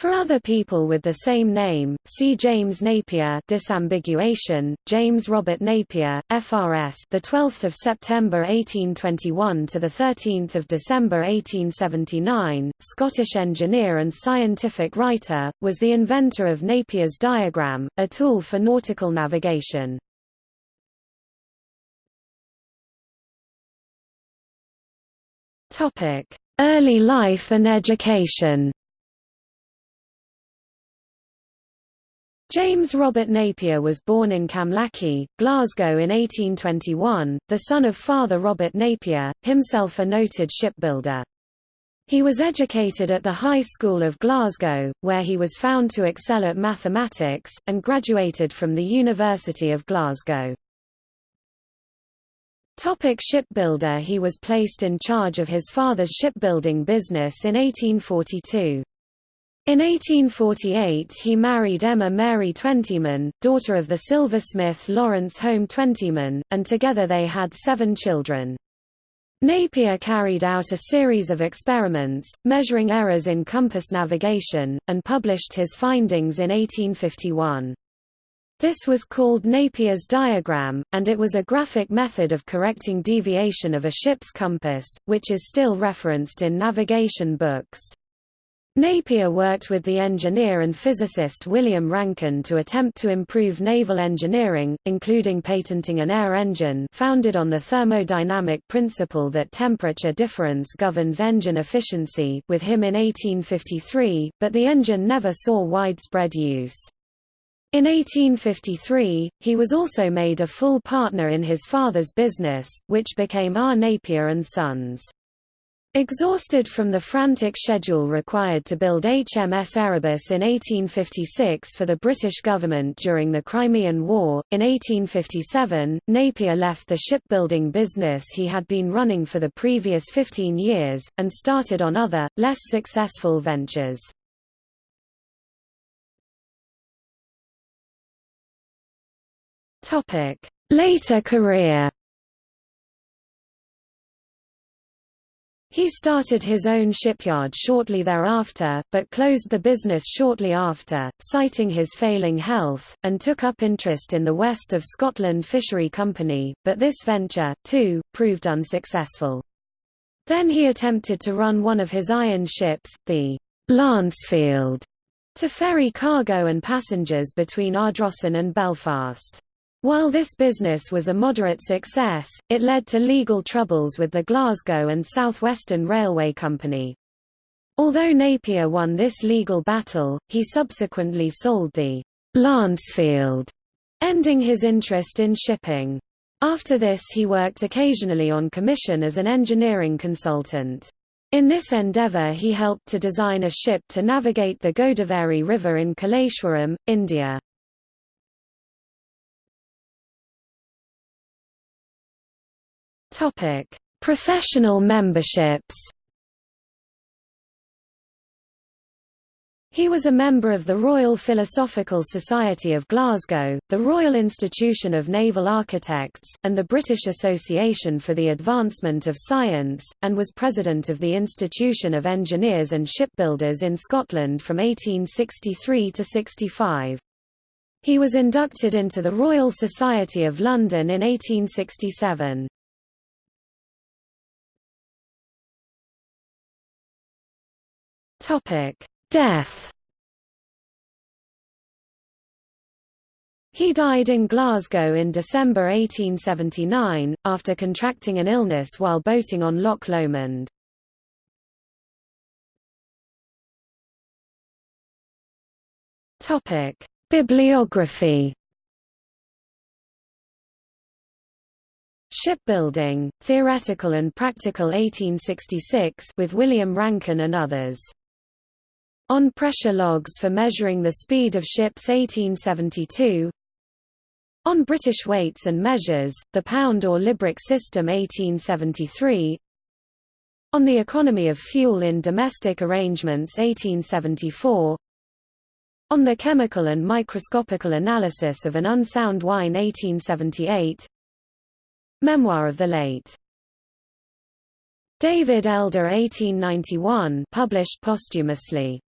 For other people with the same name, see James Napier disambiguation, James Robert Napier, FRS the 12th of September 1821 to the 13th of December 1879, Scottish engineer and scientific writer, was the inventor of Napier's diagram, a tool for nautical navigation. Topic: Early life and education. James Robert Napier was born in Camlachie, Glasgow in 1821, the son of Father Robert Napier, himself a noted shipbuilder. He was educated at the High School of Glasgow, where he was found to excel at mathematics, and graduated from the University of Glasgow. Topic shipbuilder He was placed in charge of his father's shipbuilding business in 1842. In 1848 he married Emma Mary Twentyman, daughter of the silversmith Lawrence Home Twentyman, and together they had seven children. Napier carried out a series of experiments, measuring errors in compass navigation, and published his findings in 1851. This was called Napier's diagram, and it was a graphic method of correcting deviation of a ship's compass, which is still referenced in navigation books. Napier worked with the engineer and physicist William Rankine to attempt to improve naval engineering, including patenting an air engine founded on the thermodynamic principle that temperature difference governs engine efficiency with him in 1853, but the engine never saw widespread use. In 1853, he was also made a full partner in his father's business, which became R. Napier & Sons. Exhausted from the frantic schedule required to build HMS Erebus in 1856 for the British government during the Crimean War, in 1857, Napier left the shipbuilding business he had been running for the previous 15 years, and started on other, less successful ventures. Later career He started his own shipyard shortly thereafter, but closed the business shortly after, citing his failing health, and took up interest in the West of Scotland Fishery Company, but this venture, too, proved unsuccessful. Then he attempted to run one of his iron ships, the Lancefield, to ferry cargo and passengers between Ardrossan and Belfast. While this business was a moderate success, it led to legal troubles with the Glasgow and South Western Railway Company. Although Napier won this legal battle, he subsequently sold the Lancefield, ending his interest in shipping. After this he worked occasionally on commission as an engineering consultant. In this endeavour he helped to design a ship to navigate the Godavari River in Kaleshwaram, India. Topic: Professional memberships. He was a member of the Royal Philosophical Society of Glasgow, the Royal Institution of Naval Architects, and the British Association for the Advancement of Science, and was president of the Institution of Engineers and Shipbuilders in Scotland from 1863 to 65. He was inducted into the Royal Society of London in 1867. Topic: Death. He died in Glasgow in December 1879, after contracting an illness while boating on Loch Lomond. Bibliography Shipbuilding, Theoretical and Practical 1866 with William Rankine and others on pressure logs for measuring the speed of ships 1872 On British weights and measures, the pound or Libric system 1873 On the economy of fuel in domestic arrangements 1874 On the chemical and microscopical analysis of an unsound wine 1878 Memoir of the late. David Elder 1891 published posthumously